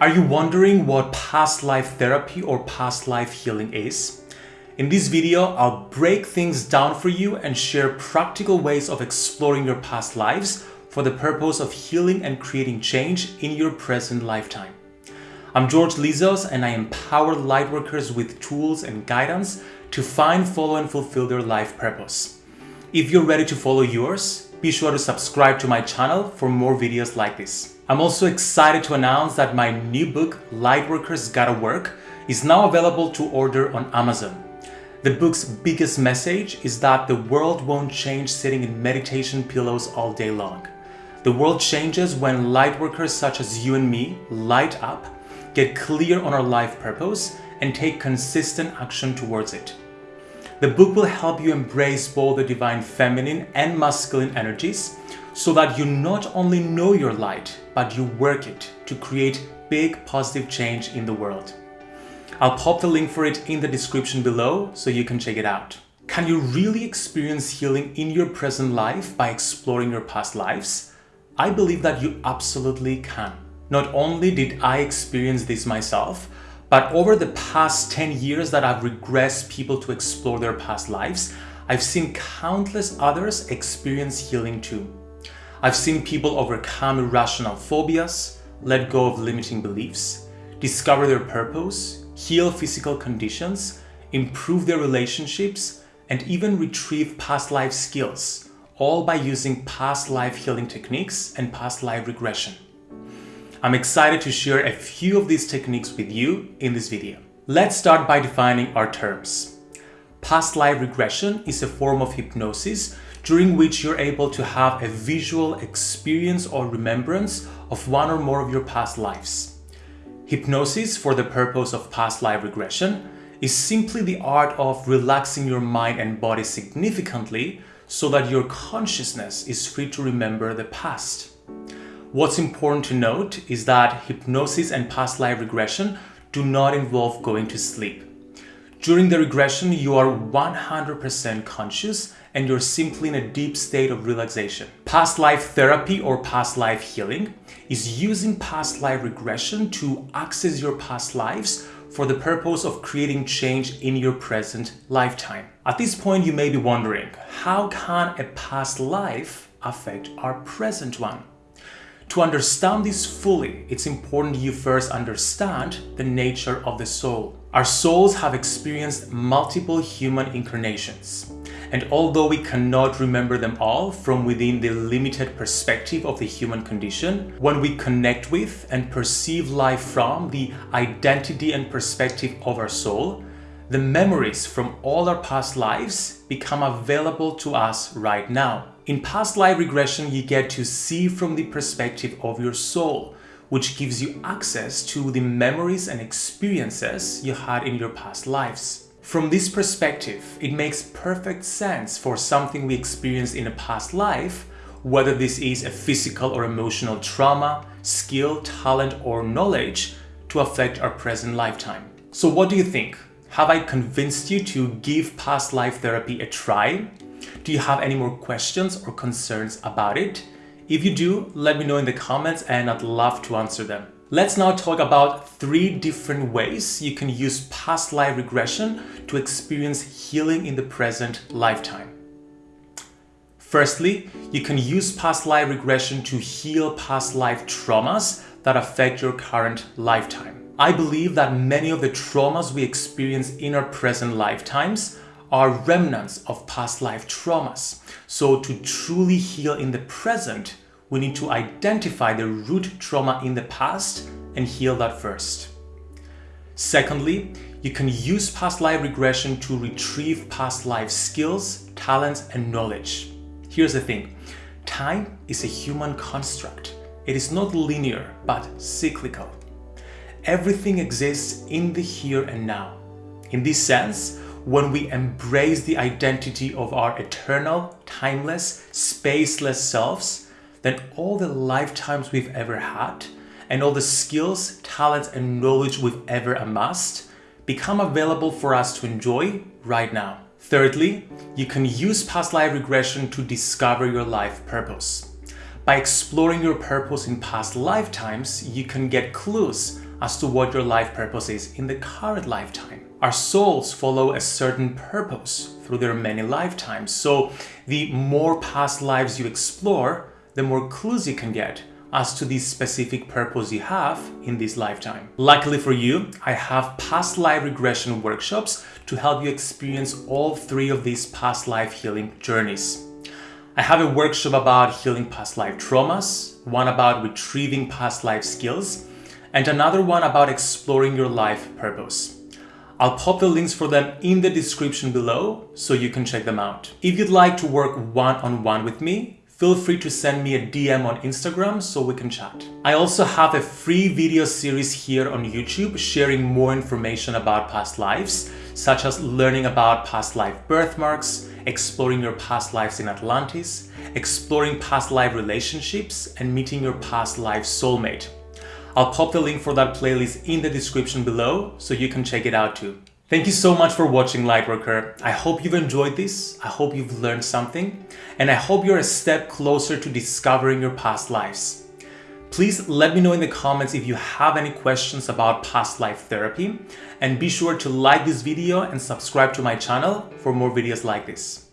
Are you wondering what past life therapy or past life healing is? In this video, I'll break things down for you and share practical ways of exploring your past lives for the purpose of healing and creating change in your present lifetime. I'm George Lizos and I empower lightworkers with tools and guidance to find, follow and fulfill their life purpose. If you're ready to follow yours, be sure to subscribe to my channel for more videos like this. I'm also excited to announce that my new book, Lightworkers Gotta Work, is now available to order on Amazon. The book's biggest message is that the world won't change sitting in meditation pillows all day long. The world changes when lightworkers such as you and me light up get clear on our life purpose, and take consistent action towards it. The book will help you embrace both the divine feminine and masculine energies so that you not only know your light, but you work it to create big positive change in the world. I'll pop the link for it in the description below so you can check it out. Can you really experience healing in your present life by exploring your past lives? I believe that you absolutely can. Not only did I experience this myself, but over the past 10 years that I've regressed people to explore their past lives, I've seen countless others experience healing too. I've seen people overcome irrational phobias, let go of limiting beliefs, discover their purpose, heal physical conditions, improve their relationships, and even retrieve past life skills, all by using past life healing techniques and past life regression. I'm excited to share a few of these techniques with you in this video. Let's start by defining our terms. Past life regression is a form of hypnosis during which you're able to have a visual experience or remembrance of one or more of your past lives. Hypnosis for the purpose of past life regression is simply the art of relaxing your mind and body significantly so that your consciousness is free to remember the past. What's important to note is that hypnosis and past life regression do not involve going to sleep. During the regression, you are 100% conscious and you're simply in a deep state of relaxation. Past life therapy or past life healing is using past life regression to access your past lives for the purpose of creating change in your present lifetime. At this point, you may be wondering, how can a past life affect our present one? To understand this fully, it's important you first understand the nature of the soul. Our souls have experienced multiple human incarnations. And although we cannot remember them all from within the limited perspective of the human condition, when we connect with and perceive life from the identity and perspective of our soul, the memories from all our past lives become available to us right now. In past life regression, you get to see from the perspective of your soul, which gives you access to the memories and experiences you had in your past lives. From this perspective, it makes perfect sense for something we experienced in a past life, whether this is a physical or emotional trauma, skill, talent, or knowledge, to affect our present lifetime. So what do you think? Have I convinced you to give past life therapy a try? Do you have any more questions or concerns about it? If you do, let me know in the comments and I'd love to answer them. Let's now talk about three different ways you can use past life regression to experience healing in the present lifetime. Firstly, you can use past life regression to heal past life traumas that affect your current lifetime. I believe that many of the traumas we experience in our present lifetimes are remnants of past life traumas. So to truly heal in the present, we need to identify the root trauma in the past and heal that first. Secondly, you can use past life regression to retrieve past life skills, talents, and knowledge. Here's the thing, time is a human construct. It is not linear, but cyclical. Everything exists in the here and now. In this sense, when we embrace the identity of our eternal, timeless, spaceless selves, then all the lifetimes we've ever had and all the skills, talents, and knowledge we've ever amassed become available for us to enjoy right now. Thirdly, you can use past life regression to discover your life purpose. By exploring your purpose in past lifetimes, you can get clues as to what your life purpose is in the current lifetime. Our souls follow a certain purpose through their many lifetimes, so the more past lives you explore, the more clues you can get as to the specific purpose you have in this lifetime. Luckily for you, I have past life regression workshops to help you experience all three of these past life healing journeys. I have a workshop about healing past life traumas, one about retrieving past life skills, and another one about exploring your life purpose. I'll pop the links for them in the description below so you can check them out. If you'd like to work one-on-one -on -one with me, feel free to send me a DM on Instagram so we can chat. I also have a free video series here on YouTube sharing more information about past lives, such as learning about past life birthmarks, exploring your past lives in Atlantis, exploring past life relationships, and meeting your past life soulmate. I'll pop the link for that playlist in the description below so you can check it out too. Thank you so much for watching Lightworker. I hope you've enjoyed this, I hope you've learned something, and I hope you're a step closer to discovering your past lives. Please let me know in the comments if you have any questions about past life therapy, and be sure to like this video and subscribe to my channel for more videos like this.